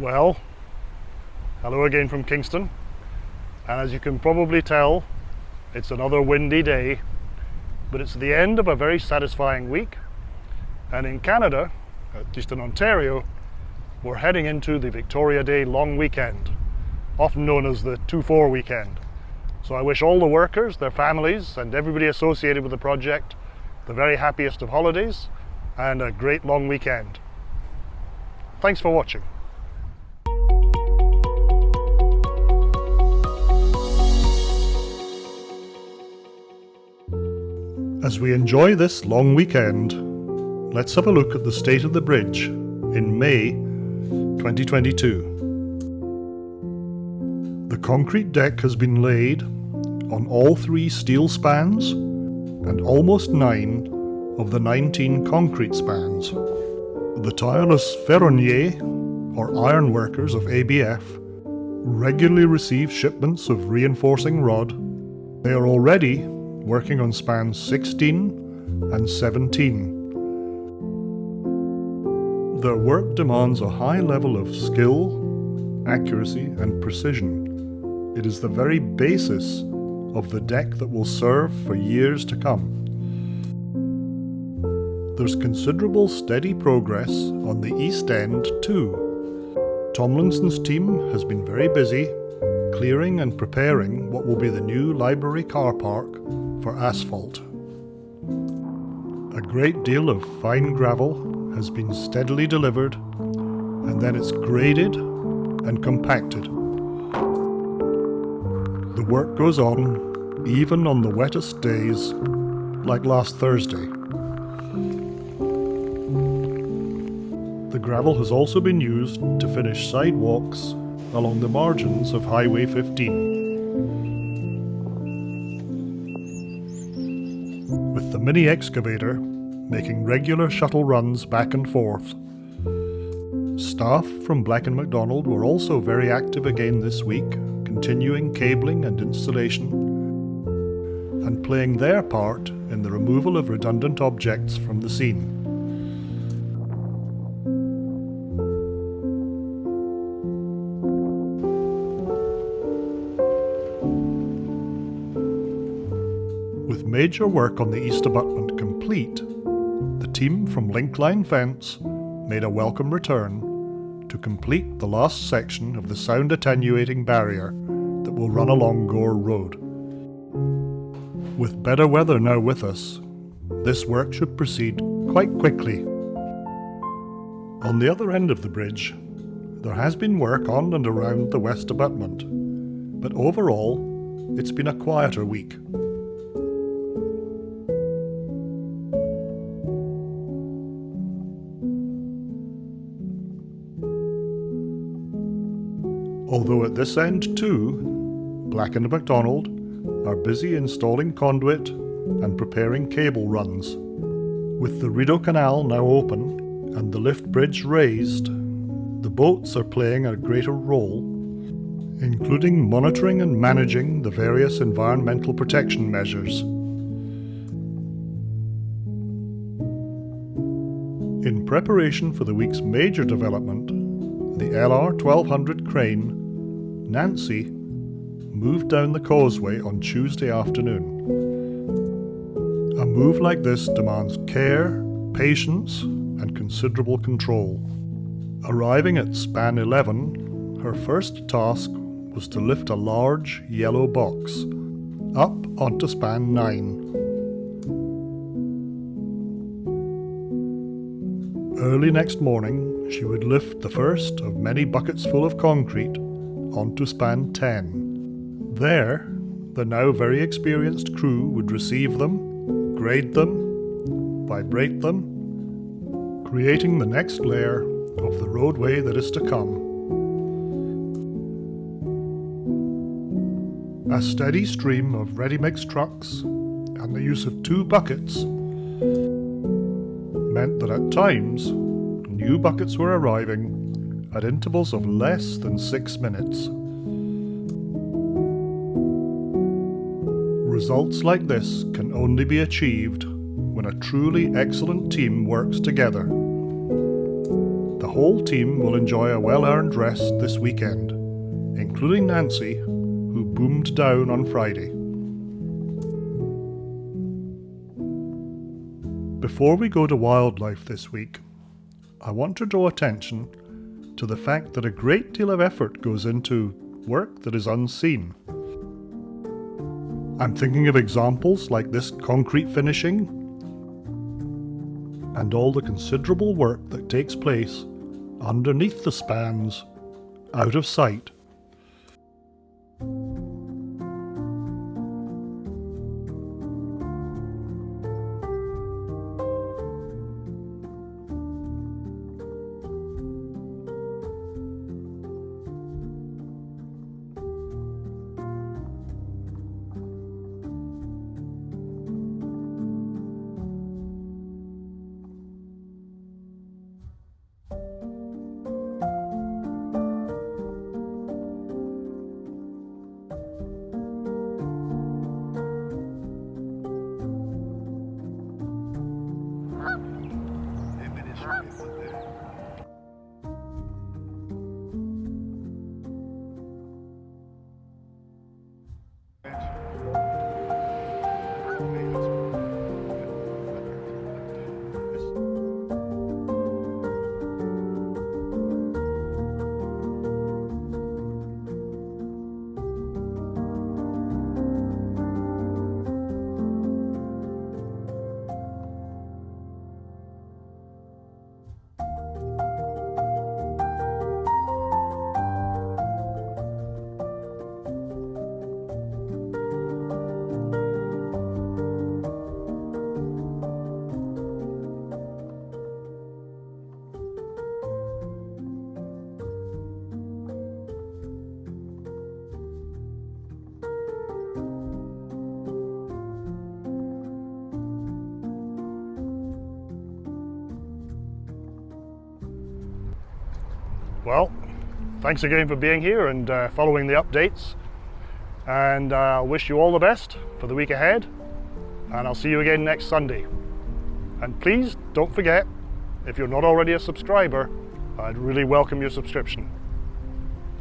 Well, hello again from Kingston. And as you can probably tell, it's another windy day, but it's the end of a very satisfying week. And in Canada, uh, at least in Ontario, we're heading into the Victoria Day long weekend, often known as the 2-4 weekend. So I wish all the workers, their families, and everybody associated with the project the very happiest of holidays and a great long weekend. Thanks for watching. As we enjoy this long weekend, let's have a look at the state of the bridge in May 2022. The concrete deck has been laid on all three steel spans and almost nine of the 19 concrete spans. The tireless ferronniers, or iron workers of ABF, regularly receive shipments of reinforcing rod. They are already working on spans 16 and 17. Their work demands a high level of skill, accuracy and precision. It is the very basis of the deck that will serve for years to come. There's considerable steady progress on the East End too. Tomlinson's team has been very busy clearing and preparing what will be the new library car park for asphalt. A great deal of fine gravel has been steadily delivered and then it's graded and compacted. The work goes on even on the wettest days like last Thursday. The gravel has also been used to finish sidewalks along the margins of Highway 15. Mini excavator making regular shuttle runs back and forth. Staff from Black & McDonald were also very active again this week, continuing cabling and installation and playing their part in the removal of redundant objects from the scene. Major work on the east abutment complete, the team from Linkline Fence made a welcome return to complete the last section of the sound attenuating barrier that will run along Gore Road. With better weather now with us, this work should proceed quite quickly. On the other end of the bridge, there has been work on and around the west abutment, but overall, it's been a quieter week. Although at this end too, Black & McDonald are busy installing conduit and preparing cable runs. With the Rideau Canal now open and the lift bridge raised, the boats are playing a greater role, including monitoring and managing the various environmental protection measures. In preparation for the week's major development, the LR 1200 crane Nancy moved down the causeway on Tuesday afternoon. A move like this demands care, patience, and considerable control. Arriving at span 11, her first task was to lift a large yellow box up onto span 9. Early next morning, she would lift the first of many buckets full of concrete onto span 10. There, the now very experienced crew would receive them, grade them, vibrate them, creating the next layer of the roadway that is to come. A steady stream of ready-mix trucks and the use of two buckets meant that at times new buckets were arriving at intervals of less than six minutes. Results like this can only be achieved when a truly excellent team works together. The whole team will enjoy a well-earned rest this weekend, including Nancy, who boomed down on Friday. Before we go to wildlife this week, I want to draw attention to the fact that a great deal of effort goes into work that is unseen. I'm thinking of examples like this concrete finishing and all the considerable work that takes place underneath the spans, out of sight. Well, thanks again for being here and uh, following the updates. And I uh, wish you all the best for the week ahead. And I'll see you again next Sunday. And please don't forget, if you're not already a subscriber, I'd really welcome your subscription.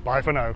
Bye for now.